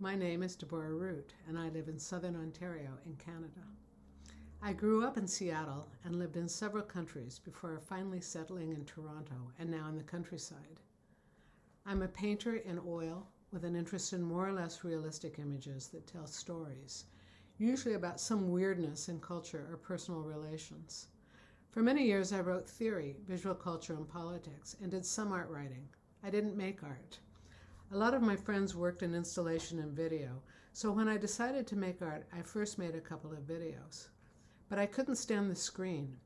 My name is Deborah Root, and I live in southern Ontario in Canada. I grew up in Seattle and lived in several countries before finally settling in Toronto and now in the countryside. I'm a painter in oil with an interest in more or less realistic images that tell stories, usually about some weirdness in culture or personal relations. For many years, I wrote theory, visual culture, and politics, and did some art writing. I didn't make art. A lot of my friends worked in installation and video, so when I decided to make art, I first made a couple of videos. But I couldn't stand the screen.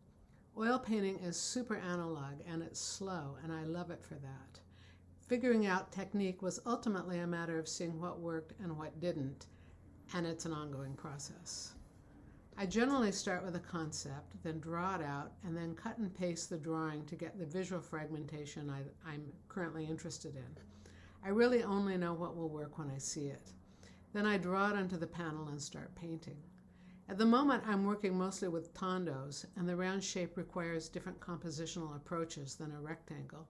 Oil painting is super analog and it's slow, and I love it for that. Figuring out technique was ultimately a matter of seeing what worked and what didn't, and it's an ongoing process. I generally start with a concept, then draw it out, and then cut and paste the drawing to get the visual fragmentation I, am currently interested in. I really only know what will work when I see it. Then I draw it onto the panel and start painting. At the moment, I'm working mostly with tondos, and the round shape requires different compositional approaches than a rectangle.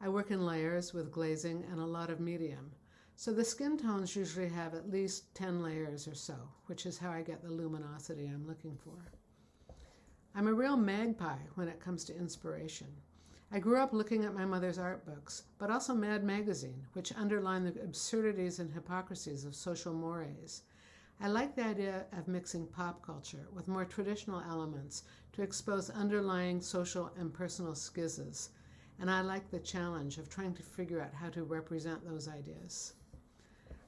I work in layers with glazing and a lot of medium. So the skin tones usually have at least 10 layers or so, which is how I get the luminosity I'm looking for. I'm a real magpie when it comes to inspiration. I grew up looking at my mother's art books, but also Mad Magazine, which underlined the absurdities and hypocrisies of social mores. I like the idea of mixing pop culture with more traditional elements to expose underlying social and personal schizzes and I like the challenge of trying to figure out how to represent those ideas.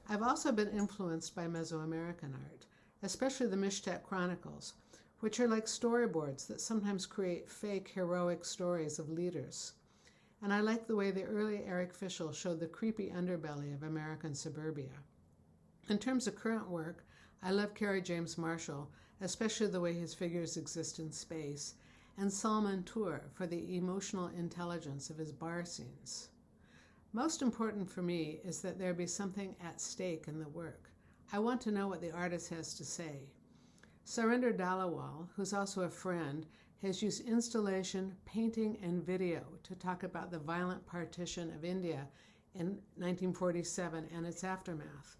I've also been influenced by Mesoamerican art, especially the Mixtec Chronicles, which are like storyboards that sometimes create fake heroic stories of leaders. And I like the way the early Eric Fischl showed the creepy underbelly of American suburbia. In terms of current work, I love Kerry James Marshall, especially the way his figures exist in space, and Salman Toor for the emotional intelligence of his bar scenes. Most important for me is that there be something at stake in the work. I want to know what the artist has to say. Sarindar Dhaliwal, who's also a friend, has used installation, painting, and video to talk about the violent partition of India in 1947 and its aftermath.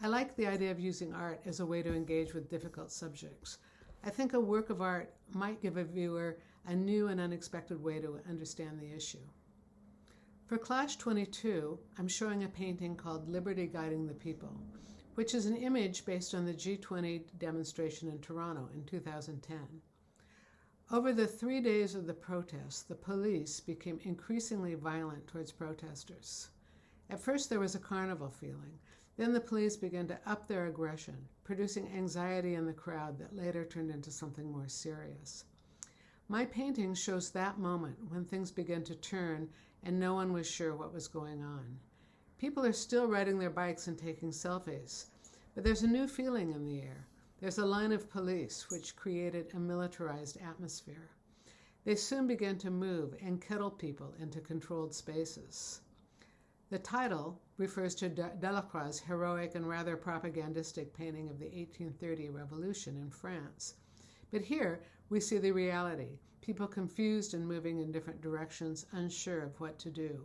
I like the idea of using art as a way to engage with difficult subjects. I think a work of art might give a viewer a new and unexpected way to understand the issue. For Clash 22, I'm showing a painting called Liberty Guiding the People, which is an image based on the G20 demonstration in Toronto in 2010. Over the three days of the protests, the police became increasingly violent towards protesters. At first, there was a carnival feeling. Then the police began to up their aggression, producing anxiety in the crowd that later turned into something more serious. My painting shows that moment when things began to turn and no one was sure what was going on. People are still riding their bikes and taking selfies, but there's a new feeling in the air. There's a line of police, which created a militarized atmosphere. They soon began to move and kettle people into controlled spaces. The title refers to Delacroix's heroic and rather propagandistic painting of the 1830 Revolution in France. But here we see the reality people confused and moving in different directions, unsure of what to do.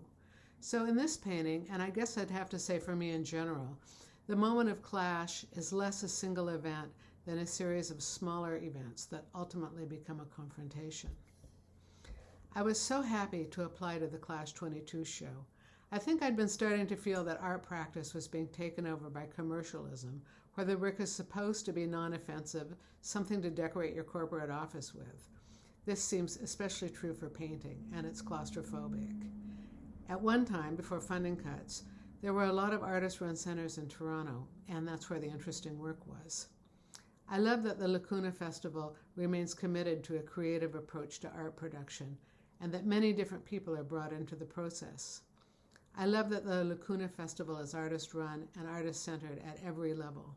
So, in this painting, and I guess I'd have to say for me in general, the moment of clash is less a single event than a series of smaller events that ultimately become a confrontation. I was so happy to apply to the Clash 22 show. I think I'd been starting to feel that art practice was being taken over by commercialism, where the work is supposed to be non offensive, something to decorate your corporate office with. This seems especially true for painting, and it's claustrophobic. At one time, before funding cuts, there were a lot of artist run centers in Toronto, and that's where the interesting work was. I love that the Lacuna Festival remains committed to a creative approach to art production and that many different people are brought into the process. I love that the Lacuna Festival is artist run and artist centered at every level.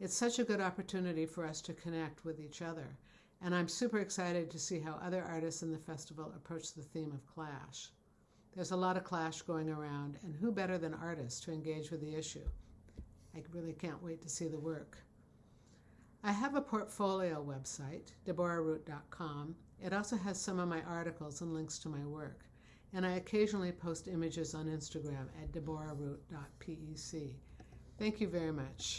It's such a good opportunity for us to connect with each other, and I'm super excited to see how other artists in the festival approach the theme of clash. There's a lot of clash going around, and who better than artists to engage with the issue? I really can't wait to see the work. I have a portfolio website, deborahroot.com. It also has some of my articles and links to my work, and I occasionally post images on Instagram at deborahroot.pec. Thank you very much.